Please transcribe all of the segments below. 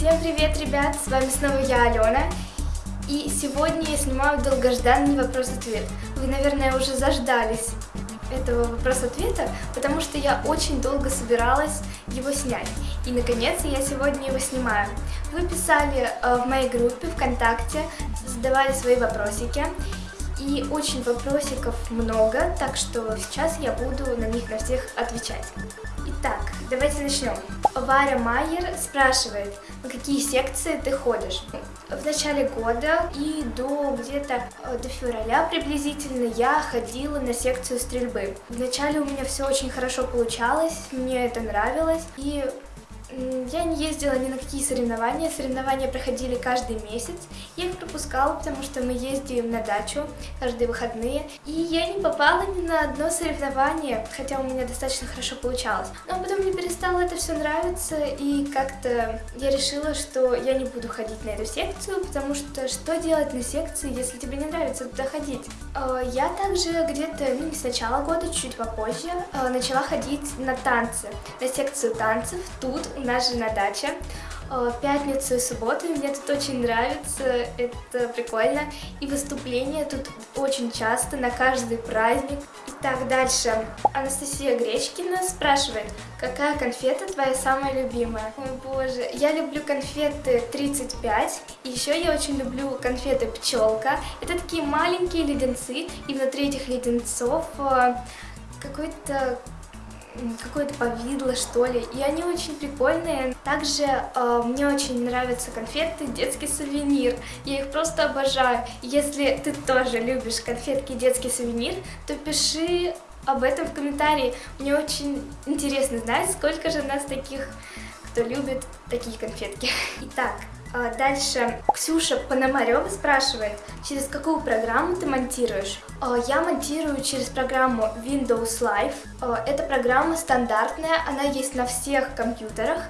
Всем привет, ребят! С вами снова я, Алена. И сегодня я снимаю долгожданный вопрос-ответ. Вы, наверное, уже заждались этого вопрос-ответа, потому что я очень долго собиралась его снять. И, наконец, я сегодня его снимаю. Вы писали э, в моей группе ВКонтакте, задавали свои вопросики. И очень вопросиков много, так что сейчас я буду на них на всех отвечать. Итак, давайте начнем. Варя Майер спрашивает, на какие секции ты ходишь? В начале года и до где-то э, до февраля приблизительно я ходила на секцию стрельбы. Вначале у меня все очень хорошо получалось, мне это нравилось, и я не ездила ни на какие соревнования, соревнования проходили каждый месяц. Я их пропускала, потому что мы ездим на дачу каждые выходные. И я не попала ни на одно соревнование, хотя у меня достаточно хорошо получалось. Но потом мне перестало это все нравиться, и как-то я решила, что я не буду ходить на эту секцию, потому что что делать на секции, если тебе не нравится туда ходить? А, я также где-то, ну не с начала года, чуть попозже, а, начала ходить на танцы, на секцию танцев тут у нас же на даче. Э, пятницу и субботу, мне тут очень нравится, это прикольно. И выступления тут очень часто, на каждый праздник. Итак, дальше. Анастасия Гречкина спрашивает, какая конфета твоя самая любимая? Ой, боже, я люблю конфеты 35, и еще я очень люблю конфеты Пчелка. Это такие маленькие леденцы, и внутри этих леденцов э, какой-то какое-то повидло, что ли, и они очень прикольные. Также э, мне очень нравятся конфеты детский сувенир, я их просто обожаю. Если ты тоже любишь конфетки детский сувенир, то пиши об этом в комментарии. Мне очень интересно знать, сколько же нас таких, кто любит такие конфетки. Итак, дальше Ксюша Пономарева спрашивает, через какую программу ты монтируешь? А, я монтирую через программу Windows Live. А, эта программа стандартная, она есть на всех компьютерах.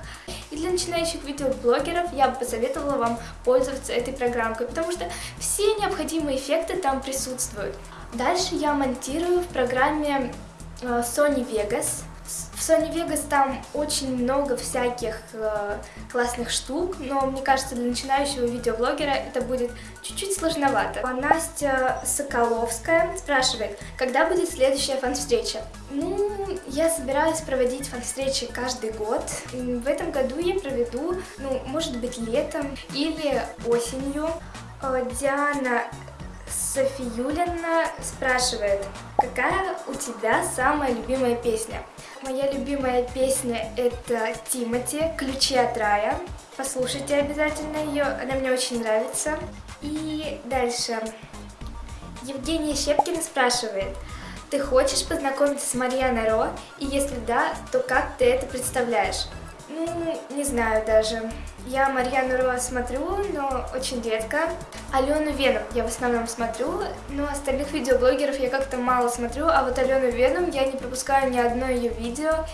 И для начинающих видеоблогеров я бы посоветовала вам пользоваться этой программкой, потому что все необходимые эффекты там присутствуют. Дальше я монтирую в программе Sony Vegas. Sony Vegas там очень много всяких э, классных штук, но мне кажется, для начинающего видеоблогера это будет чуть-чуть сложновато. А Настя Соколовская спрашивает, когда будет следующая фан-встреча? Ну, я собираюсь проводить фан-встречи каждый год. В этом году я проведу, ну, может быть, летом или осенью. Э, Диана Софиюлина спрашивает, какая у тебя самая любимая песня? Моя любимая песня это Тимати «Ключи от рая». Послушайте обязательно ее, она мне очень нравится. И дальше. Евгения Щепкина спрашивает, ты хочешь познакомиться с Марьяной Ро? И если да, то как ты это представляешь? Ну, не знаю даже. Я Марьяну Ро смотрю, но очень редко. Алену Веном я в основном смотрю, но остальных видеоблогеров я как-то мало смотрю, а вот Алену Веном я не пропускаю ни одно ее видео.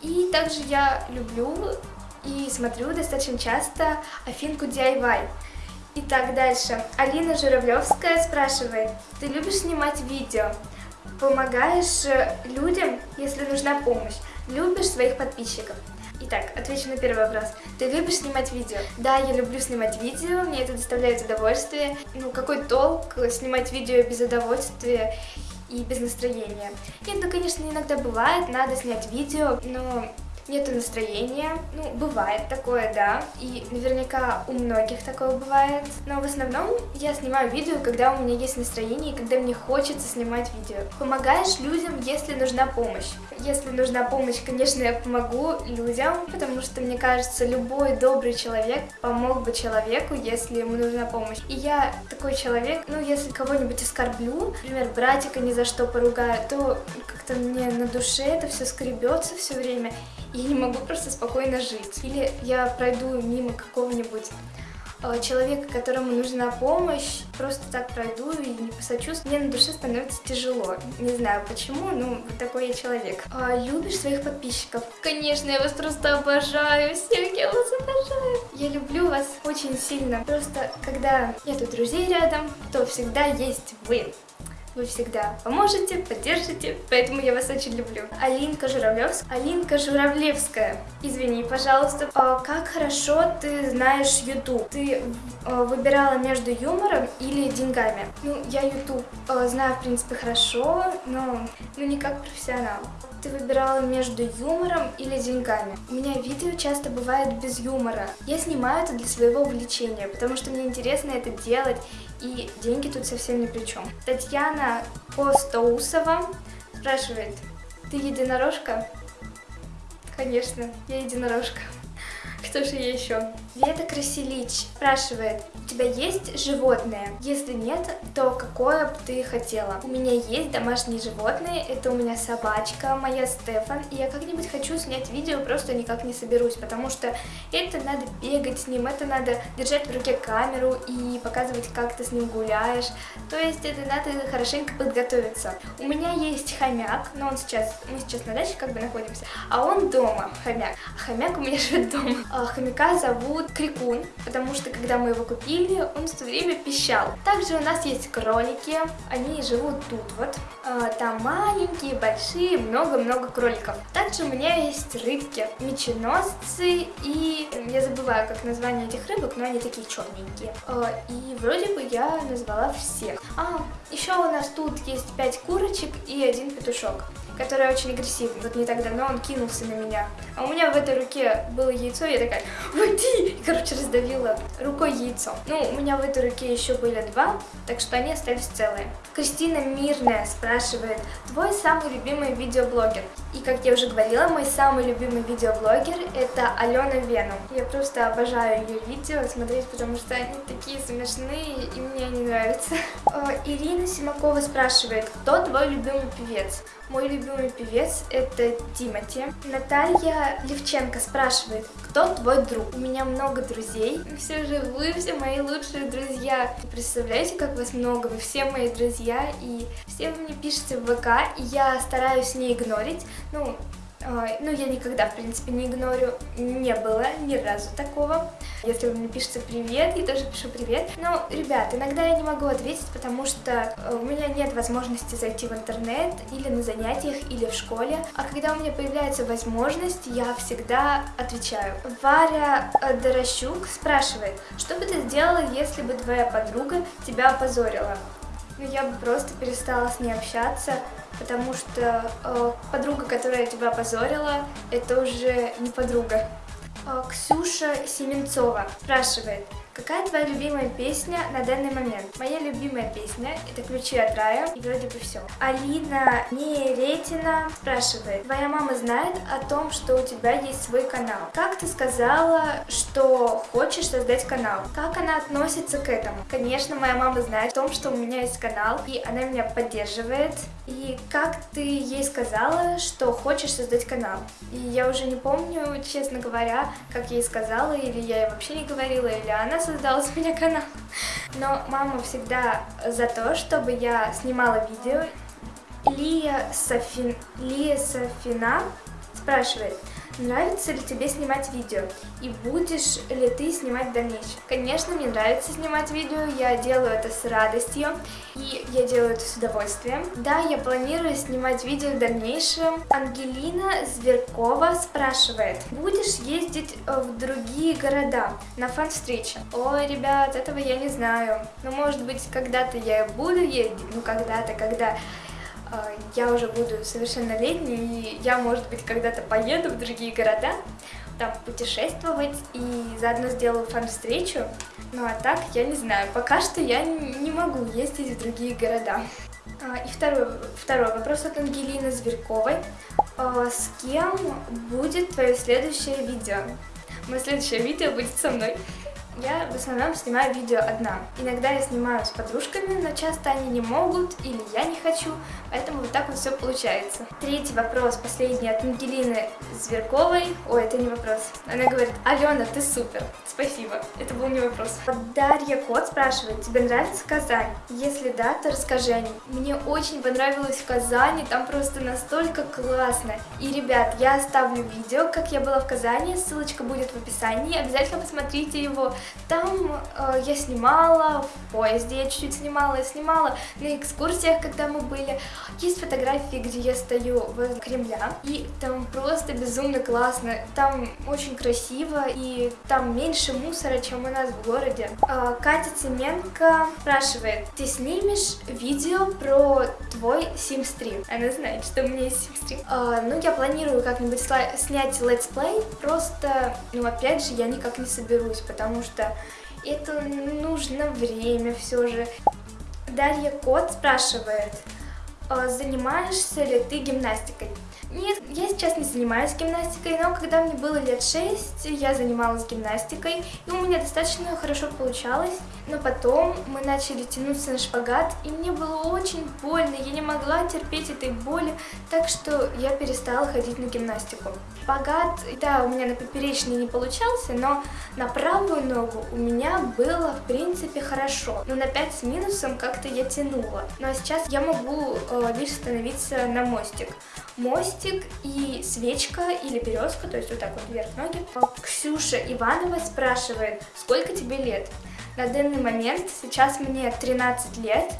И также я люблю и смотрю достаточно часто Афинку DIY. Итак, дальше. Алина Журавлевская спрашивает, ты любишь снимать видео? Помогаешь людям, если нужна помощь? Любишь своих подписчиков? Итак, отвечу на первый вопрос. Ты любишь снимать видео? Да, я люблю снимать видео, мне это доставляет удовольствие. Ну, какой толк снимать видео без удовольствия и без настроения? Нет, ну, конечно, иногда бывает, надо снять видео, но нету настроения. Ну, бывает такое, да, и наверняка у многих такое бывает. Но в основном я снимаю видео, когда у меня есть настроение и когда мне хочется снимать видео. Помогаешь людям, если нужна помощь. Если нужна помощь, конечно, я помогу людям, потому что, мне кажется, любой добрый человек помог бы человеку, если ему нужна помощь. И я такой человек, ну, если кого-нибудь оскорблю, например, братика ни за что поругаю, то как-то мне на душе это все скребется все время я не могу просто спокойно жить. Или я пройду мимо какого-нибудь э, человека, которому нужна помощь, просто так пройду и не посочувствую, мне на душе становится тяжело. Не знаю почему, но вот такой я человек. А, любишь своих подписчиков? Конечно, я вас просто обожаю, всех я вас обожаю. Я люблю вас очень сильно. Просто когда нету друзей рядом, то всегда есть вы. Вы всегда поможете, поддержите, поэтому я вас очень люблю. Алинка Журавлевская. Алинка Журавлевская. Извини, пожалуйста. А как хорошо ты знаешь YouTube? Ты а, выбирала между юмором или деньгами? Ну, я YouTube а, знаю, в принципе, хорошо, но ну, не как профессионал. Ты выбирала между юмором или деньгами? У меня видео часто бывает без юмора. Я снимаю это для своего увлечения, потому что мне интересно это делать, и деньги тут совсем ни при чем. Татьяна Костоусова спрашивает, ты единорожка? Конечно, я единорожка. Кто же я еще? Вета Красилич спрашивает, у тебя есть животное? Если нет, то какое бы ты хотела? У меня есть домашние животные, это у меня собачка, моя Стефан, и я как-нибудь хочу снять видео, просто никак не соберусь, потому что это надо бегать с ним, это надо держать в руке камеру и показывать, как ты с ним гуляешь, то есть это надо хорошенько подготовиться. У меня есть хомяк, но он сейчас, мы сейчас на даче как бы находимся, а он дома, хомяк, а хомяк у меня живет дома. А хомяка зовут Крикун, потому что когда мы его купили, или он все время пищал. Также у нас есть кролики, они живут тут вот. А, там маленькие, большие, много-много кроликов. Также у меня есть рыбки, меченосцы и я забываю, как название этих рыбок, но они такие черненькие. А, и вроде бы я назвала всех. А, еще у нас тут есть 5 курочек и один петушок который очень агрессивный. Вот не так давно он кинулся на меня. А у меня в этой руке было яйцо, я такая, уйди! И, короче, раздавила рукой яйцо. Ну, у меня в этой руке еще были два, так что они остались целые. Кристина Мирная спрашивает, твой самый любимый видеоблогер? И, как я уже говорила, мой самый любимый видеоблогер это Алена Веном. Я просто обожаю ее видео смотреть, потому что они такие смешные, и мне они нравятся. Ирина Симакова спрашивает, кто твой любимый певец? Мой любимый певец это Тимати. Наталья Левченко спрашивает, кто твой друг? У меня много друзей. Все же вы все мои лучшие друзья. Представляете, как вас много? Вы все мои друзья, и все вы мне пишете в ВК, и я стараюсь не игнорить. Ну, ну, я никогда, в принципе, не игнорю, не было ни разу такого. Если вы мне пишете привет, я тоже пишу привет. Но, ребят, иногда я не могу ответить, потому что э, у меня нет возможности зайти в интернет или на занятиях, или в школе. А когда у меня появляется возможность, я всегда отвечаю. Варя Дорощук спрашивает, что бы ты сделала, если бы твоя подруга тебя опозорила? Ну, я бы просто перестала с ней общаться, потому что э, подруга, которая тебя опозорила, это уже не подруга. Э, Ксюша Семенцова спрашивает, Какая твоя любимая песня на данный момент? Моя любимая песня это «Ключи от рая» и вроде бы все. Алина Неретина спрашивает, твоя мама знает о том, что у тебя есть свой канал. Как ты сказала, что хочешь создать канал? Как она относится к этому? Конечно, моя мама знает о том, что у меня есть канал, и она меня поддерживает. И как ты ей сказала, что хочешь создать канал? И я уже не помню, честно говоря, как я ей сказала, или я ей вообще не говорила, или она создала с меня канал. Но мама всегда за то, чтобы я снимала видео. Лия, Софин... Лия Софина спрашивает, Нравится ли тебе снимать видео? И будешь ли ты снимать в дальнейшем? Конечно, мне нравится снимать видео, я делаю это с радостью, и я делаю это с удовольствием. Да, я планирую снимать видео в дальнейшем. Ангелина Зверкова спрашивает, будешь ездить э, в другие города на фан-встречи? Ой, ребят, этого я не знаю. Но может быть, когда-то я буду ездить, ну когда-то, когда а, я уже буду совершеннолетней, и я, может быть, когда-то поеду в другие города, там путешествовать и заодно сделаю фан-встречу. Ну а так, я не знаю, пока что я не могу ездить в другие города. А, и второй, второй вопрос от Ангелины Зверковой. А, с кем будет твое следующее видео? Мое следующее видео будет со мной. Я в основном снимаю видео одна. Иногда я снимаю с подружками, но часто они не могут или я не хочу, поэтому вот так вот все получается. Третий вопрос, последний от Ангелины Зверковой. Ой, это не вопрос. Она говорит, Алена, ты супер. Спасибо. Это был не вопрос. Дарья Кот спрашивает, тебе нравится Казань? Если да, то расскажи о ней. Мне очень понравилось в Казани, там просто настолько классно. И, ребят, я оставлю видео, как я была в Казани, ссылочка будет в описании, обязательно посмотрите его. Там э, я снимала, в поезде я чуть-чуть снимала, я снимала на экскурсиях, когда мы были. Есть фотографии, где я стою в Кремля, и там просто безумно классно. Там очень красиво, и там меньше мусора, чем у нас в городе. Э, Катя Цеменко спрашивает, ты снимешь видео про твой Sims 3? Она знает, что у меня есть Sims 3. Э, ну, я планирую как-нибудь снять летсплей, просто, ну, опять же, я никак не соберусь, потому что это нужно время все же. Дарья Кот спрашивает, «А занимаешься ли ты гимнастикой? Нет, я сейчас не занимаюсь гимнастикой, но когда мне было лет 6, я занималась гимнастикой, и у меня достаточно хорошо получалось. Но потом мы начали тянуться на шпагат, и мне было очень больно, я не могла терпеть этой боли, так что я перестала ходить на гимнастику. Шпагат, да, у меня на поперечный не получался, но на правую ногу у меня было, в принципе, хорошо. Но на 5 с минусом как-то я тянула. Ну а сейчас я могу э, лишь становиться на мостик мостик и свечка или березка, то есть вот так вот вверх ноги. Ксюша Иванова спрашивает, сколько тебе лет? На данный момент сейчас мне 13 лет.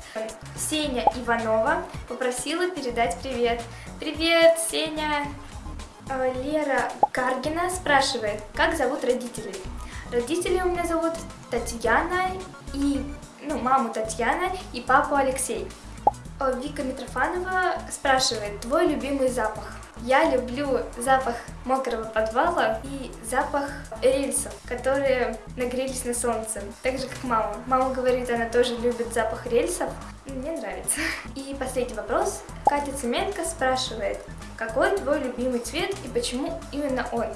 Сеня Иванова попросила передать привет. Привет, Сеня! А, Лера Каргина спрашивает, как зовут родителей? Родители у меня зовут Татьяна и, ну, маму Татьяна и папу Алексей. Вика Митрофанова спрашивает, твой любимый запах? Я люблю запах мокрого подвала и запах рельсов, которые нагрелись на солнце, так же как мама. Мама говорит, она тоже любит запах рельсов, мне нравится. И последний вопрос. Катя Цеменко спрашивает, какой твой любимый цвет и почему именно он?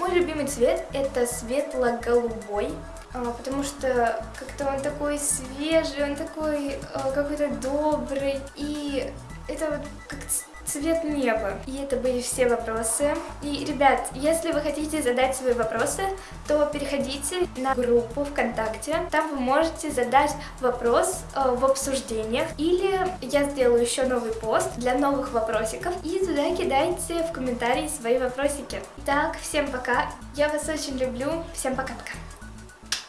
Мой любимый цвет это светло-голубой, а, потому что как-то он такой свежий, он такой а, какой-то добрый, и это вот как цвет неба. И это были все вопросы. И, ребят, если вы хотите задать свои вопросы, то переходите на группу ВКонтакте. Там вы можете задать вопрос э, в обсуждениях. Или я сделаю еще новый пост для новых вопросиков. И туда кидайте в комментарии свои вопросики. Так, всем пока. Я вас очень люблю. Всем пока-пока.